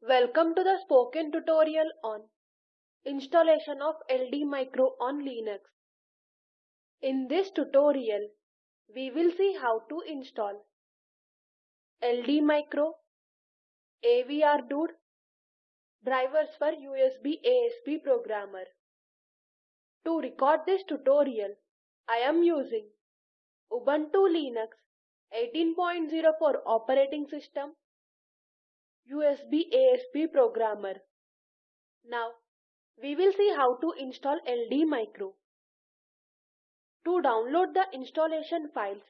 Welcome to the spoken tutorial on installation of LD Micro on Linux. In this tutorial, we will see how to install LD Micro, AVR Dude, drivers for USB ASP programmer. To record this tutorial, I am using Ubuntu Linux 18.04 operating system USB ASP programmer. Now we will see how to install LD Micro. To download the installation files,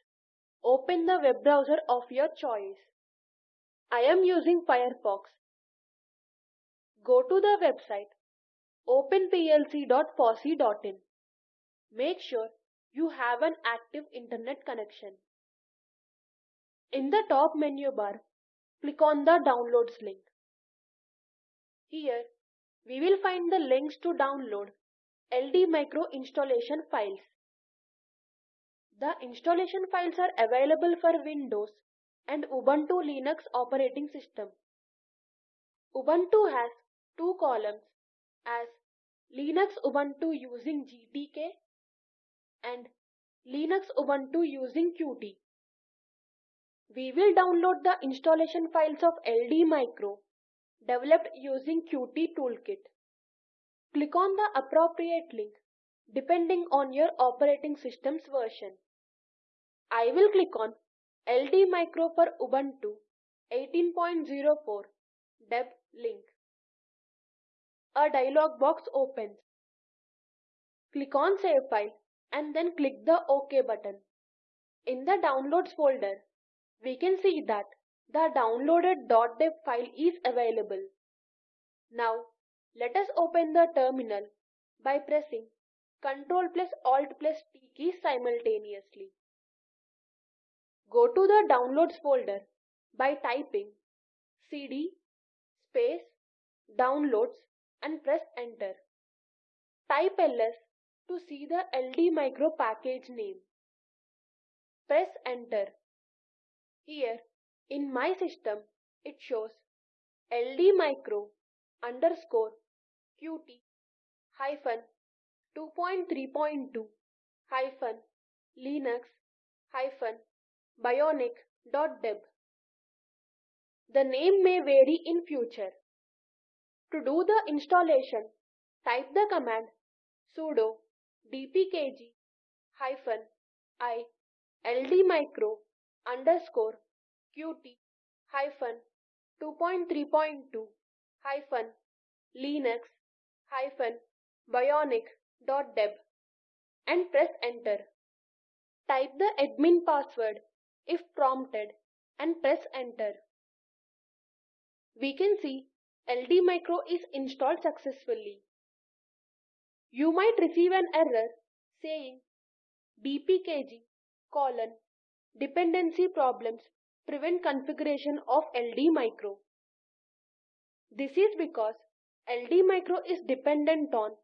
open the web browser of your choice. I am using Firefox. Go to the website openplc.fossee.in. Make sure you have an active internet connection. In the top menu bar, click on the downloads link. Here we will find the links to download LD Micro installation files. The installation files are available for Windows and Ubuntu Linux operating system. Ubuntu has two columns as Linux Ubuntu using GTK and Linux Ubuntu using Qt. We will download the installation files of LD Micro developed using Qt Toolkit. Click on the appropriate link depending on your operating system's version. I will click on LD Micro for Ubuntu 18.04 deb link. A dialog box opens. Click on Save File and then click the OK button. In the Downloads folder, we can see that the downloaded .deb file is available. Now let us open the terminal by pressing Ctrl plus Alt plus T key simultaneously. Go to the Downloads folder by typing cd space downloads and press enter. Type ls to see the LD micro package name. Press enter. Here in my system it shows LD micro underscore qt hyphen 2.3.2 hyphen linux hyphen bionic dot bionic.deb. The name may vary in future. To do the installation, type the command sudo dpkg hyphen i ldmicro underscore qt hyphen 2.3.2 hyphen linux hyphen bionic.deb and press enter. Type the admin password if prompted and press enter. We can see LD Micro is installed successfully. You might receive an error saying dpkg colon dependency problems prevent configuration of LD Micro. This is because LD Micro is dependent on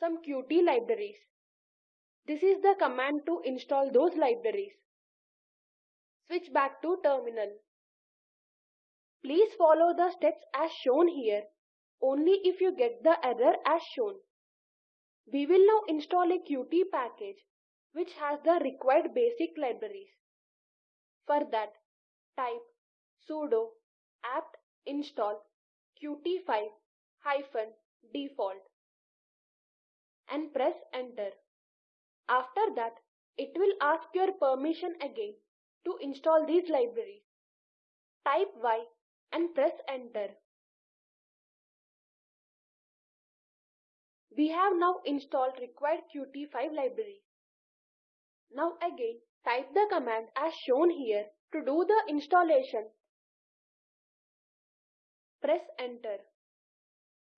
some Qt libraries. This is the command to install those libraries. Switch back to terminal. Please follow the steps as shown here only if you get the error as shown. We will now install a Qt package which has the required basic libraries. For that, type sudo apt install qt5 default and press enter. After that, it will ask your permission again to install these libraries. Type Y and press enter. We have now installed required Qt5 libraries. Now again type the command as shown here to do the installation. Press enter.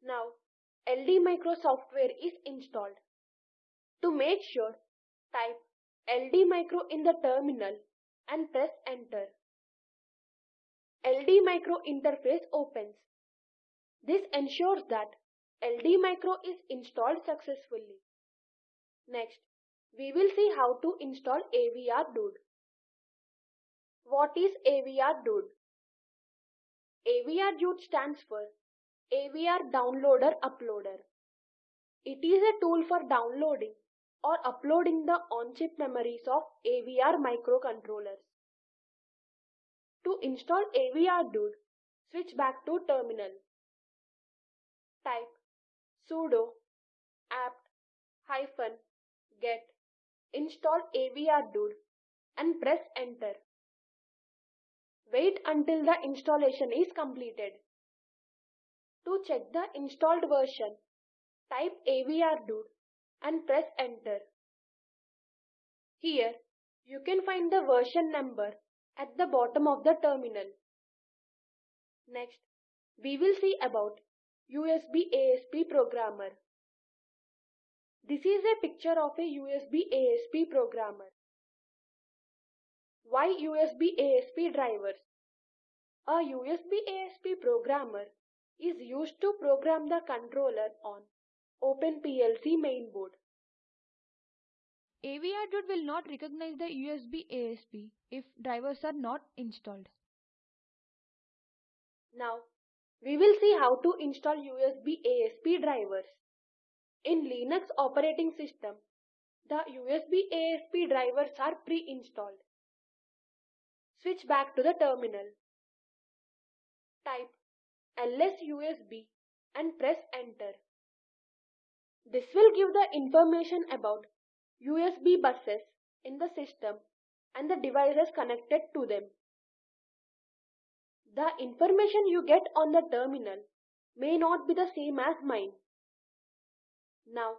Now LD Micro software is installed. To make sure, type LD Micro in the terminal and press enter. LD Micro interface opens. This ensures that LD Micro is installed successfully. Next, we will see how to install AVR Dude. What is AVR Dude? AVR Dude stands for AVR Downloader Uploader. It is a tool for downloading or uploading the on-chip memories of AVR microcontrollers. To install AVR Dude, switch back to terminal. Type sudo apt hyphen get install AVR Dude and press enter. Wait until the installation is completed. To check the installed version, type avr-dude and press enter. Here, you can find the version number at the bottom of the terminal. Next, we will see about USB ASP programmer. This is a picture of a USB ASP programmer. Why USB ASP drivers? A USB ASP programmer is used to program the controller on OpenPLC mainboard. AVR will not recognize the USB ASP if drivers are not installed. Now, we will see how to install USB ASP drivers. In Linux operating system, the USB ASP drivers are pre-installed. Switch back to the terminal. Type lsusb and press enter. This will give the information about USB buses in the system and the devices connected to them. The information you get on the terminal may not be the same as mine. Now,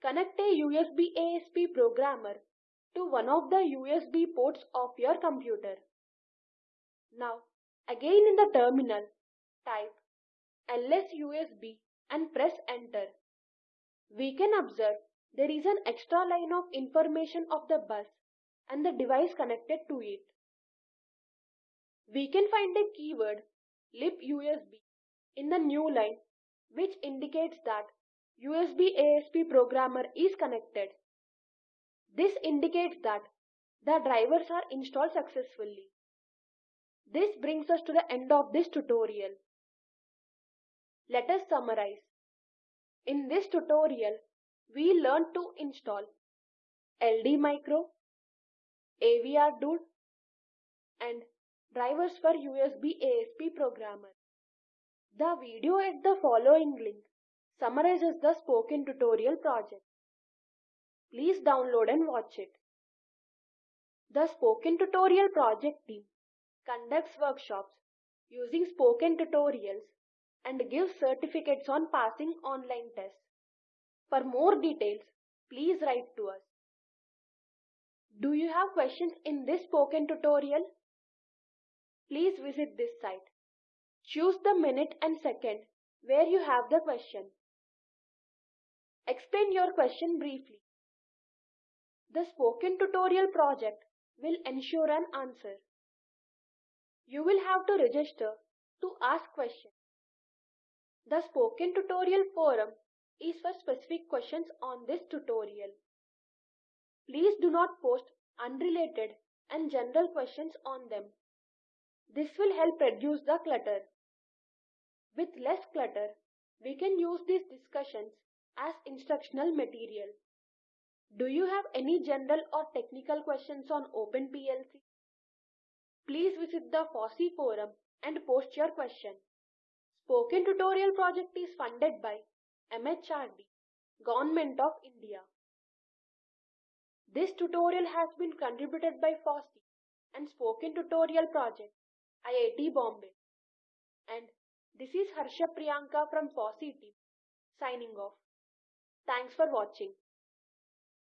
connect a USB ASP programmer to one of the USB ports of your computer. Now, again in the terminal, type lsusb and press enter. We can observe there is an extra line of information of the bus and the device connected to it. We can find a keyword libusb in the new line which indicates that USB ASP programmer is connected. This indicates that the drivers are installed successfully. This brings us to the end of this tutorial. Let us summarize. In this tutorial, we learned to install LD Micro, AVR Dude, and drivers for USB ASP programmer. The video at the following link summarizes the spoken tutorial project. Please download and watch it. The spoken tutorial project team conducts workshops using spoken tutorials and gives certificates on passing online tests. For more details, please write to us. Do you have questions in this spoken tutorial? Please visit this site. Choose the minute and second where you have the question. Explain your question briefly. The spoken tutorial project will ensure an answer. You will have to register to ask questions. The spoken tutorial forum is for specific questions on this tutorial. Please do not post unrelated and general questions on them. This will help reduce the clutter. With less clutter, we can use these discussions as instructional material. Do you have any general or technical questions on OpenPLC? Please visit the FOSSEE forum and post your question. Spoken Tutorial project is funded by MHRD, Government of India. This tutorial has been contributed by FOSSEE and Spoken Tutorial project, IIT Bombay. And this is Harsha Priyanka from FOSSEE team, signing off. Thanks for watching.